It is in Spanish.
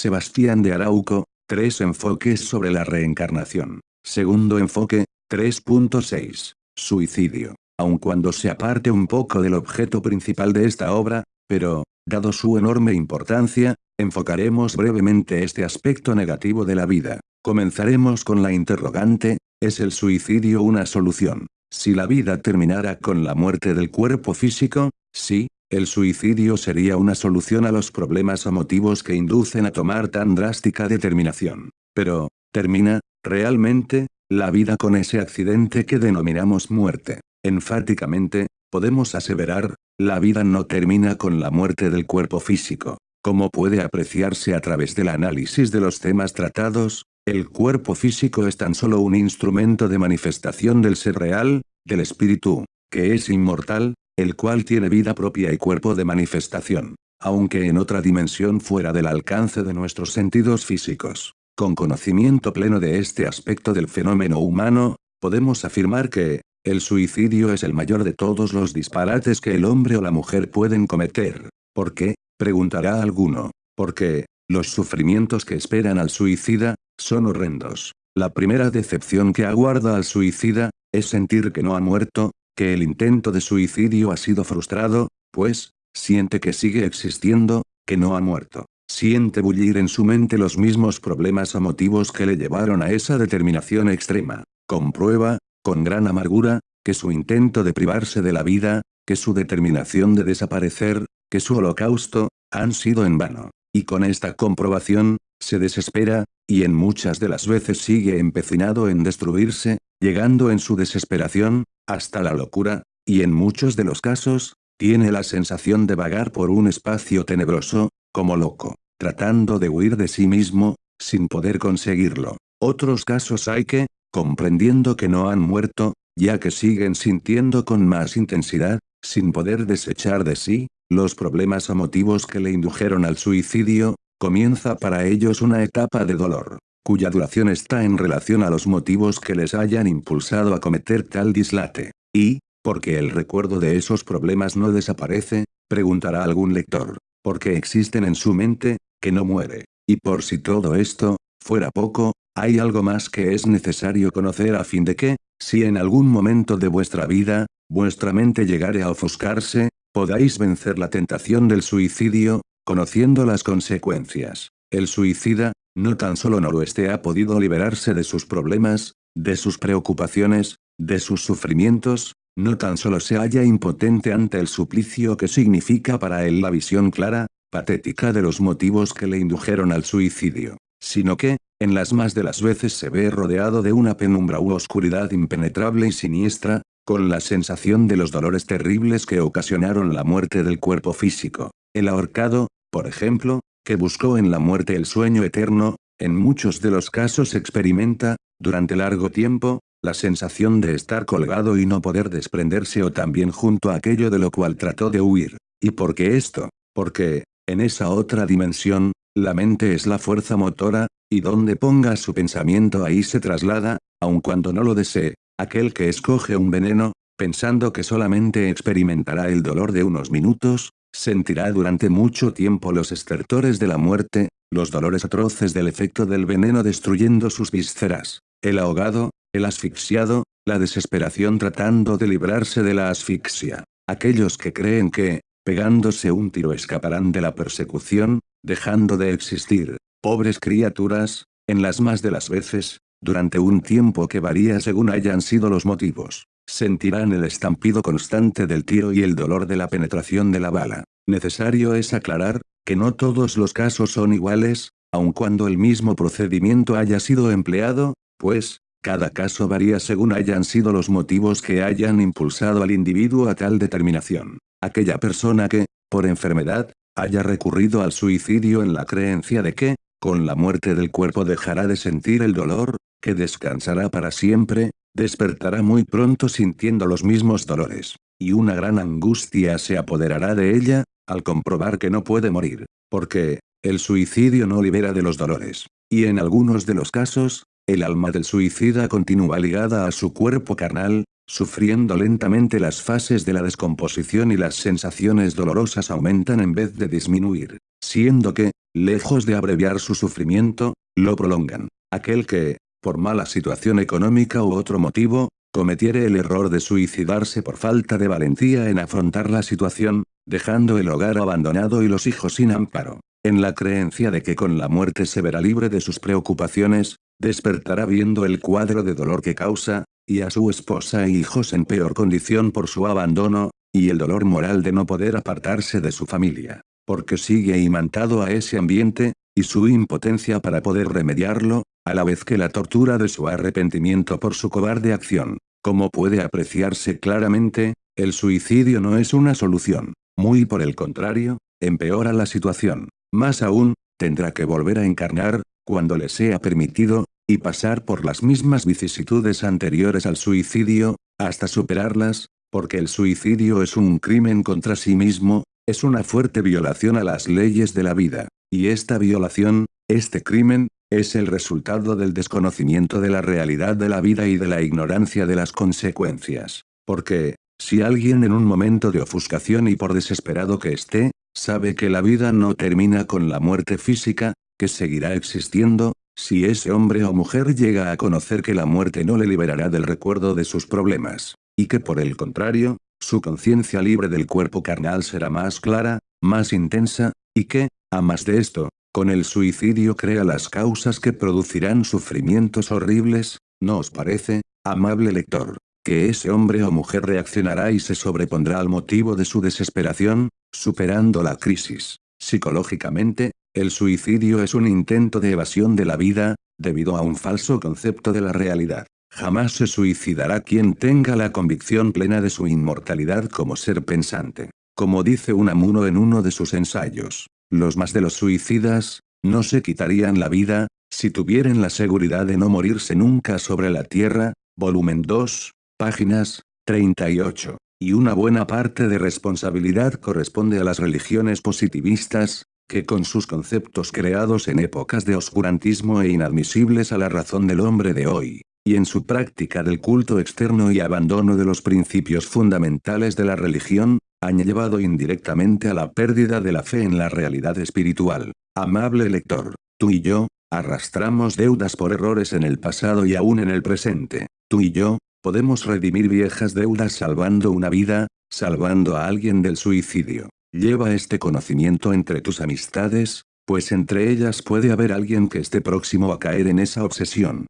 Sebastián de Arauco, tres enfoques sobre la reencarnación. Segundo enfoque, 3.6. Suicidio. Aun cuando se aparte un poco del objeto principal de esta obra, pero, dado su enorme importancia, enfocaremos brevemente este aspecto negativo de la vida. Comenzaremos con la interrogante, ¿es el suicidio una solución? Si la vida terminara con la muerte del cuerpo físico, sí, el suicidio sería una solución a los problemas o motivos que inducen a tomar tan drástica determinación. Pero, ¿termina, realmente, la vida con ese accidente que denominamos muerte? Enfáticamente, podemos aseverar, la vida no termina con la muerte del cuerpo físico. Como puede apreciarse a través del análisis de los temas tratados, el cuerpo físico es tan solo un instrumento de manifestación del ser real, del espíritu, que es inmortal, el cual tiene vida propia y cuerpo de manifestación, aunque en otra dimensión fuera del alcance de nuestros sentidos físicos. Con conocimiento pleno de este aspecto del fenómeno humano, podemos afirmar que, el suicidio es el mayor de todos los disparates que el hombre o la mujer pueden cometer. ¿Por qué? Preguntará alguno. Porque, los sufrimientos que esperan al suicida, son horrendos. La primera decepción que aguarda al suicida, es sentir que no ha muerto, que el intento de suicidio ha sido frustrado, pues, siente que sigue existiendo, que no ha muerto. Siente bullir en su mente los mismos problemas o motivos que le llevaron a esa determinación extrema. Comprueba, con gran amargura, que su intento de privarse de la vida, que su determinación de desaparecer, que su holocausto, han sido en vano. Y con esta comprobación, se desespera, y en muchas de las veces sigue empecinado en destruirse, llegando en su desesperación, hasta la locura, y en muchos de los casos, tiene la sensación de vagar por un espacio tenebroso, como loco, tratando de huir de sí mismo, sin poder conseguirlo. Otros casos hay que, comprendiendo que no han muerto, ya que siguen sintiendo con más intensidad, sin poder desechar de sí, los problemas o motivos que le indujeron al suicidio, comienza para ellos una etapa de dolor, cuya duración está en relación a los motivos que les hayan impulsado a cometer tal dislate. Y, porque el recuerdo de esos problemas no desaparece, preguntará algún lector, porque existen en su mente, que no muere. Y por si todo esto, fuera poco, hay algo más que es necesario conocer a fin de que, si en algún momento de vuestra vida, vuestra mente llegare a ofuscarse, podáis vencer la tentación del suicidio, conociendo las consecuencias. El suicida, no tan solo no lo esté ha podido liberarse de sus problemas, de sus preocupaciones, de sus sufrimientos, no tan solo se halla impotente ante el suplicio que significa para él la visión clara, patética de los motivos que le indujeron al suicidio, sino que, en las más de las veces se ve rodeado de una penumbra u oscuridad impenetrable y siniestra, con la sensación de los dolores terribles que ocasionaron la muerte del cuerpo físico. El ahorcado, por ejemplo, que buscó en la muerte el sueño eterno, en muchos de los casos experimenta, durante largo tiempo, la sensación de estar colgado y no poder desprenderse o también junto a aquello de lo cual trató de huir. ¿Y por qué esto? Porque, en esa otra dimensión, la mente es la fuerza motora, y donde ponga su pensamiento ahí se traslada, aun cuando no lo desee. Aquel que escoge un veneno, pensando que solamente experimentará el dolor de unos minutos, Sentirá durante mucho tiempo los estertores de la muerte, los dolores atroces del efecto del veneno destruyendo sus vísceras, el ahogado, el asfixiado, la desesperación tratando de librarse de la asfixia. Aquellos que creen que, pegándose un tiro escaparán de la persecución, dejando de existir, pobres criaturas, en las más de las veces, durante un tiempo que varía según hayan sido los motivos. Sentirán el estampido constante del tiro y el dolor de la penetración de la bala. Necesario es aclarar, que no todos los casos son iguales, aun cuando el mismo procedimiento haya sido empleado, pues, cada caso varía según hayan sido los motivos que hayan impulsado al individuo a tal determinación. Aquella persona que, por enfermedad, haya recurrido al suicidio en la creencia de que, con la muerte del cuerpo dejará de sentir el dolor, que descansará para siempre, Despertará muy pronto sintiendo los mismos dolores, y una gran angustia se apoderará de ella, al comprobar que no puede morir, porque, el suicidio no libera de los dolores, y en algunos de los casos, el alma del suicida continúa ligada a su cuerpo carnal, sufriendo lentamente las fases de la descomposición y las sensaciones dolorosas aumentan en vez de disminuir, siendo que, lejos de abreviar su sufrimiento, lo prolongan. Aquel que, por mala situación económica u otro motivo, cometiere el error de suicidarse por falta de valentía en afrontar la situación, dejando el hogar abandonado y los hijos sin amparo, en la creencia de que con la muerte se verá libre de sus preocupaciones, despertará viendo el cuadro de dolor que causa, y a su esposa e hijos en peor condición por su abandono, y el dolor moral de no poder apartarse de su familia, porque sigue imantado a ese ambiente, y su impotencia para poder remediarlo, a la vez que la tortura de su arrepentimiento por su cobarde acción. Como puede apreciarse claramente, el suicidio no es una solución. Muy por el contrario, empeora la situación. Más aún, tendrá que volver a encarnar, cuando le sea permitido, y pasar por las mismas vicisitudes anteriores al suicidio, hasta superarlas, porque el suicidio es un crimen contra sí mismo, es una fuerte violación a las leyes de la vida, y esta violación, este crimen, es el resultado del desconocimiento de la realidad de la vida y de la ignorancia de las consecuencias. Porque, si alguien en un momento de ofuscación y por desesperado que esté, sabe que la vida no termina con la muerte física, que seguirá existiendo, si ese hombre o mujer llega a conocer que la muerte no le liberará del recuerdo de sus problemas, y que por el contrario, su conciencia libre del cuerpo carnal será más clara, más intensa, y que, a más de esto, con el suicidio crea las causas que producirán sufrimientos horribles, ¿no os parece, amable lector? Que ese hombre o mujer reaccionará y se sobrepondrá al motivo de su desesperación, superando la crisis. Psicológicamente, el suicidio es un intento de evasión de la vida, debido a un falso concepto de la realidad. Jamás se suicidará quien tenga la convicción plena de su inmortalidad como ser pensante. Como dice Unamuno en uno de sus ensayos, los más de los suicidas, no se quitarían la vida, si tuvieran la seguridad de no morirse nunca sobre la tierra, volumen 2, páginas 38. Y una buena parte de responsabilidad corresponde a las religiones positivistas, que con sus conceptos creados en épocas de oscurantismo e inadmisibles a la razón del hombre de hoy, y en su práctica del culto externo y abandono de los principios fundamentales de la religión, han llevado indirectamente a la pérdida de la fe en la realidad espiritual. Amable lector, tú y yo, arrastramos deudas por errores en el pasado y aún en el presente. Tú y yo, podemos redimir viejas deudas salvando una vida, salvando a alguien del suicidio. Lleva este conocimiento entre tus amistades, pues entre ellas puede haber alguien que esté próximo a caer en esa obsesión.